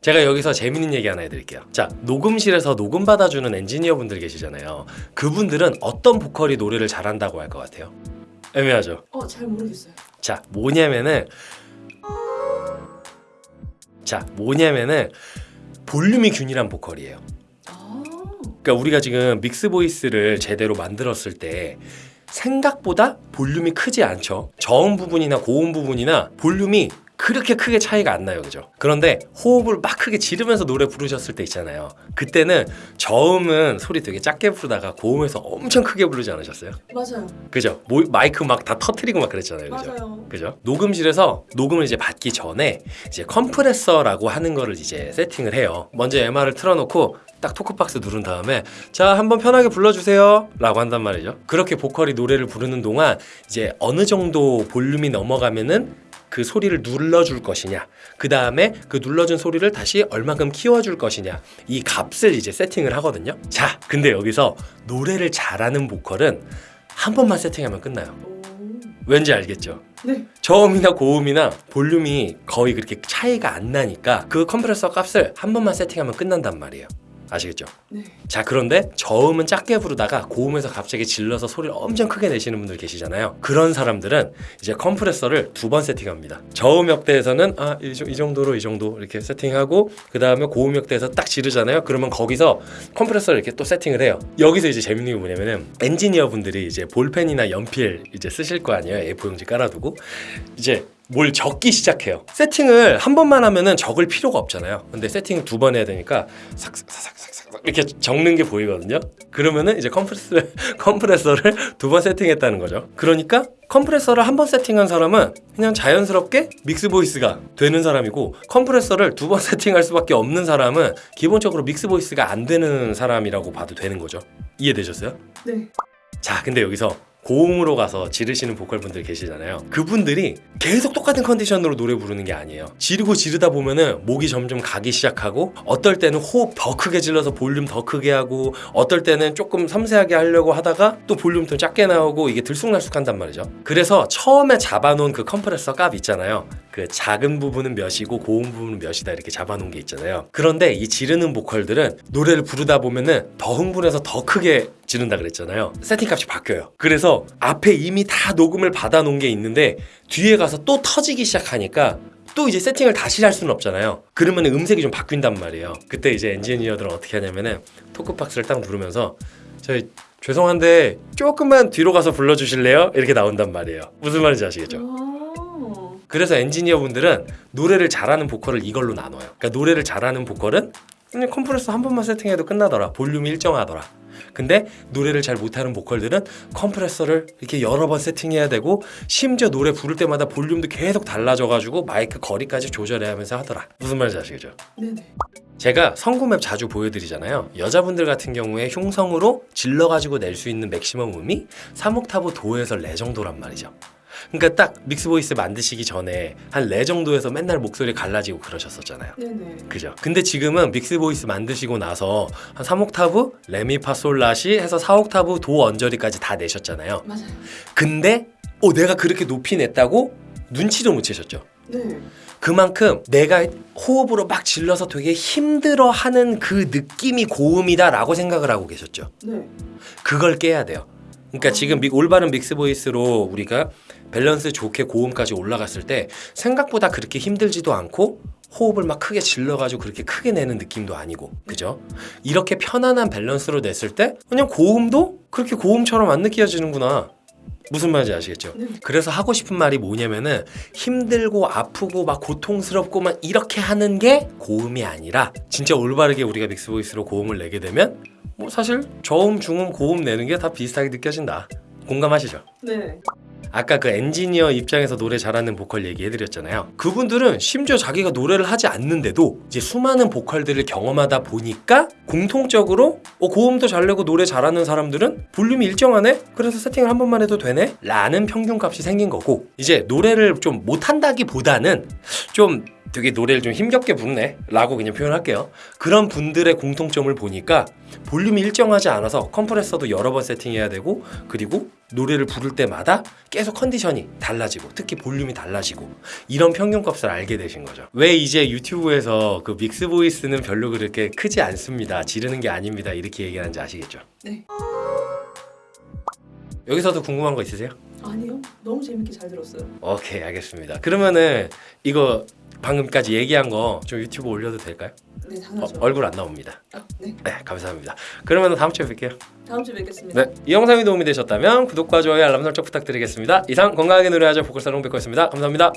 제가 여기서 재밌는 얘기 하나 해드릴게요. 자, 녹음실에서 녹음 받아주는 엔지니어 분들 계시잖아요. 그분들은 어떤 보컬이 노래를 잘한다고 할 것 같아요? 애매하죠? 어, 잘 모르겠어요. 자, 뭐냐면은 자, 뭐냐면은 볼륨이 균일한 보컬이에요. 아, 그러니까 우리가 지금 믹스 보이스를 제대로 만들었을 때 생각보다 볼륨이 크지 않죠. 저음 부분이나 고음 부분이나 볼륨이 그렇게 크게 차이가 안 나요. 그죠? 그런데 호흡을 막 크게 지르면서 노래 부르셨을 때 있잖아요. 그때는 저음은 소리 되게 작게 부르다가 고음에서 엄청 크게 부르지 않으셨어요? 맞아요. 그죠? 모- 마이크 막 다 터트리고 막 그랬잖아요. 그죠? 맞아요. 그죠? 녹음실에서 녹음을 이제 받기 전에 이제 컴프레서라고 하는 거를 이제 세팅을 해요. 먼저 MR을 틀어놓고 딱 토크박스 누른 다음에 자 한번 편하게 불러주세요 라고 한단 말이죠 그렇게 보컬이 노래를 부르는 동안 이제 어느 정도 볼륨이 넘어가면은 그 소리를 눌러줄 것이냐 그 다음에 그 눌러준 소리를 다시 얼마큼 키워줄 것이냐 이 값을 이제 세팅을 하거든요 자 근데 여기서 노래를 잘하는 보컬은 한 번만 세팅하면 끝나요 오, 왠지 알겠죠? 네. 저음이나 고음이나 볼륨이 거의 그렇게 차이가 안 나니까 그 컴프레서 값을 한 번만 세팅하면 끝난단 말이에요. 아시겠죠? 네. 자 그런데 저음은 작게 부르다가 고음에서 갑자기 질러서 소리를 엄청 크게 내시는 분들 계시잖아요. 그런 사람들은 이제 컴프레서를 두 번 세팅합니다. 저음 역대에서는 아이 이 정도로 이 정도 이렇게 세팅하고 그 다음에 고음 역대에서 딱 지르잖아요. 그러면 거기서 컴프레서를 이렇게 또 세팅을 해요. 여기서 이제 재밌는 게 뭐냐면은 엔지니어 분들이 이제 볼펜이나 연필 이제 쓰실 거 아니에요. A4용지 깔아두고 이제 뭘 적기 시작해요. 세팅을 한 번만 하면은 적을 필요가 없잖아요. 근데 세팅을 두 번 해야 되니까 삭삭삭삭삭 이렇게 적는 게 보이거든요. 그러면은 이제 컴프레서 컴프레서를 두 번 세팅했다는 거죠. 그러니까 컴프레서를 한 번 세팅한 사람은 그냥 자연스럽게 mix voice가 되는 사람이고 컴프레서를 두 번 세팅할 수밖에 없는 사람은 기본적으로 mix voice가 안 되는 사람이라고 봐도 되는 거죠. 이해되셨어요? 네. 자, 근데 여기서 고음으로 가서 지르시는 보컬 분들 계시잖아요. 그분들이 계속 똑같은 컨디션으로 노래 부르는 게 아니에요. 지르고 지르다 보면은 목이 점점 가기 시작하고 어떨 때는 호흡 더 크게 질러서 볼륨 더 크게 하고 어떨 때는 조금 섬세하게 하려고 하다가 또 볼륨 더 작게 나오고 이게 들쑥날쑥한단 말이죠. 그래서 처음에 잡아놓은 그 컴프레서 값 있잖아요. 그 작은 부분은 몇이고 고음 부분은 몇이다 이렇게 잡아놓은 게 있잖아요. 그런데 이 지르는 보컬들은 노래를 부르다 보면은 더 흥분해서 더 크게 지른다 그랬잖아요. 세팅 값이 바뀌어요. 그래서 앞에 이미 다 녹음을 받아놓은 게 있는데 뒤에 가서 또 터지기 시작하니까 또 이제 세팅을 다시 할 수는 없잖아요. 그러면 음색이 좀 바뀐단 말이에요. 그때 이제 엔지니어들은 어떻게 하냐면은 토크박스를 딱 누르면서 저희 죄송한데 조금만 뒤로 가서 불러주실래요? 이렇게 나온단 말이에요. 무슨 말인지 아시겠죠? 아, 그래서 엔지니어 분들은 노래를 잘하는 보컬을 이걸로 나눠요. 그러니까 노래를 잘하는 보컬은 그냥 컴프레서 한 번만 세팅해도 끝나더라. 볼륨이 일정하더라. 근데 노래를 잘 못하는 보컬들은 컴프레서를 이렇게 여러 번 세팅해야 되고 심지어 노래 부를 때마다 볼륨도 계속 달라져가지고 마이크 거리까지 조절해야 하면서 하더라. 무슨 말인지 아시겠죠? 네네. 제가 성구map 자주 보여드리잖아요. 여자분들 같은 경우에 흉성으로 질러가지고 낼 수 있는 맥시멈 음이 3옥타브 도에서 레 정도란 말이죠. 그러니까 딱 mix voice 만드시기 전에 한 레 정도에서 맨날 목소리 갈라지고 그러셨었잖아요. 네네. 그죠? 근데 지금은 mix voice 만드시고 나서 한 3옥타브 레미파솔라시 해서 4옥타브 도 언저리까지 다 내셨잖아요. 맞아요. 근데 어 내가 그렇게 높이 냈다고 눈치도 못 채셨죠. 네. 그만큼 내가 호흡으로 막 질러서 되게 힘들어하는 그 느낌이 고음이다 라고 생각을 하고 계셨죠. 네. 그걸 깨야 돼요. 그러니까 지금 mix- 올바른 mix voice로 우리가 밸런스 좋게 고음까지 올라갔을 때 생각보다 그렇게 힘들지도 않고 호흡을 막 크게 질러가지고 그렇게 크게 내는 느낌도 아니고 그죠? 이렇게 편안한 밸런스로 냈을 때 그냥 고음도 그렇게 고음처럼 안 느껴지는구나. 무슨 말인지 아시겠죠? 네. 그래서 하고 싶은 말이 뭐냐면은 힘들고 아프고 막 고통스럽고 막 이렇게 하는 게 고음이 아니라 진짜 올바르게 우리가 mix voice로 고음을 내게 되면 뭐 사실 저음, 중음, 고음 내는 게 다 비슷하게 느껴진다. 공감하시죠? 네. 아까 그 엔지니어 입장에서 노래 잘하는 보컬 얘기해드렸잖아요. 그분들은 심지어 자기가 노래를 하지 않는데도 이제 수많은 보컬들을 경험하다 보니까 공통적으로 어, 고음도 잘 내고 노래 잘하는 사람들은 볼륨이 일정하네? 그래서 세팅을 한 번만 해도 되네? 라는 평균값이 생긴 거고 이제 노래를 좀 못한다기보다는 좀 되게 노래를 좀 힘겹게 부르네 라고 그냥 표현할게요 그런 분들의 공통점을 보니까 볼륨이 일정하지 않아서 컴프레서도 여러 번 세팅해야 되고 그리고 노래를 부를 때마다 계속 컨디션이 달라지고 특히 볼륨이 달라지고 이런 평균값을 알게 되신 거죠. 왜 이제 유튜브에서 그 믹스 보이스는 별로 그렇게 크지 않습니다. 지르는 게 아닙니다. 이렇게 얘기하는지 아시겠죠? 네. 여기서도 궁금한 거 있으세요? 아니요. 너무 재밌게 잘 들었어요. 오케이 알겠습니다. 그러면은 이거 방금까지 얘기한 거 좀 유튜브 올려도 될까요? 네, 어, 당연하죠. 얼굴 안 나옵니다. 아, 네. 네 감사합니다. 그러면 다음 주에 뵐게요. 다음 주에 뵙겠습니다. 네, 이 영상이 도움이 되셨다면 구독과 좋아요 알람 설정 부탁드리겠습니다. 이상 건강하게 노래하자 보컬 살롱 백호였습니다. 감사합니다.